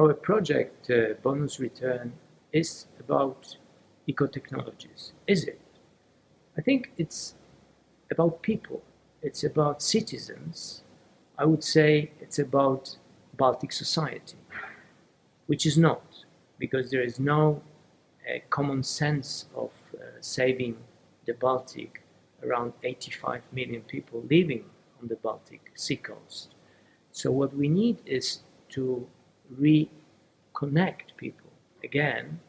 Our project, uh, Bonus Return, is about eco-technologies. Is it? I think it's about people. It's about citizens. I would say it's about Baltic society, which is not, because there is no uh, common sense of uh, saving the Baltic, around 85 million people living on the Baltic sea coast. So what we need is to reconnect people again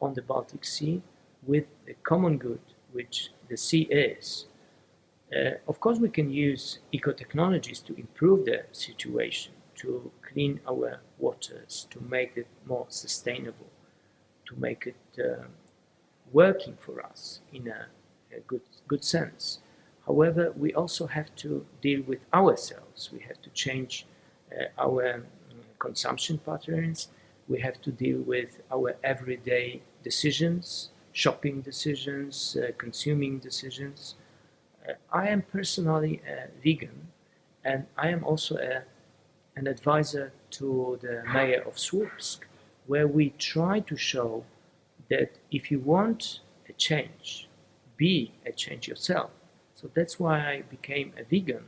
on the Baltic Sea with the common good which the sea is. Uh, of course, we can use eco-technologies to improve the situation, to clean our waters, to make it more sustainable, to make it uh, working for us in a, a, good, good sense. However, we also have to deal with ourselves. We have to change uh, our consumption patterns. We have to deal with our everyday decisions, shopping decisions, uh, consuming decisions. Uh, I am personally a vegan and I am also a, an advisor to the mayor of Słupsk where we try to show that if you want a change, be a change yourself. So that's why I became a vegan,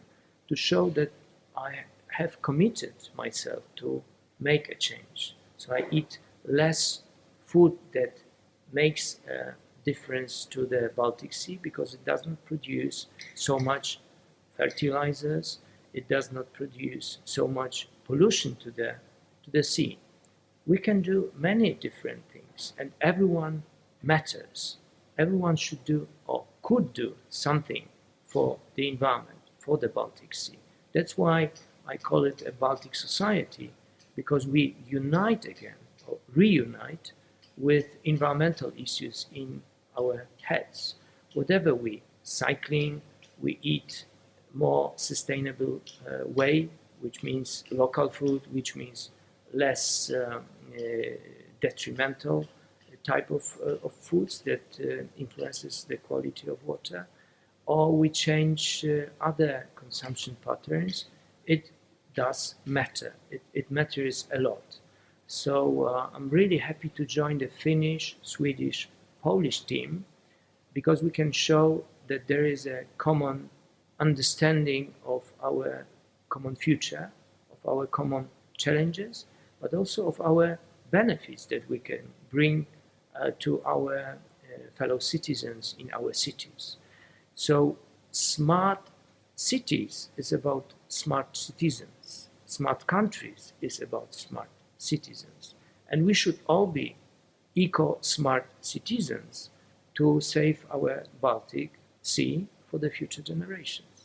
to show that I have committed myself to make a change. So I eat less food that makes a difference to the Baltic Sea because it doesn't produce so much fertilizers, it does not produce so much pollution to the, to the sea. We can do many different things and everyone matters. Everyone should do or could do something for the environment, for the Baltic Sea. That's why I call it a Baltic society, because we unite again, or reunite, with environmental issues in our heads. Whatever we cycling, we eat more sustainable uh, way, which means local food, which means less um, uh, detrimental type of, uh, of foods that uh, influences the quality of water, or we change uh, other consumption patterns, it does matter. It, it matters a lot. So uh, I'm really happy to join the Finnish, Swedish, Polish team because we can show that there is a common understanding of our common future, of our common challenges, but also of our benefits that we can bring uh, to our uh, fellow citizens in our cities. So smart cities is about smart citizens. Smart countries is about smart citizens. And we should all be eco-smart citizens to save our Baltic Sea for the future generations.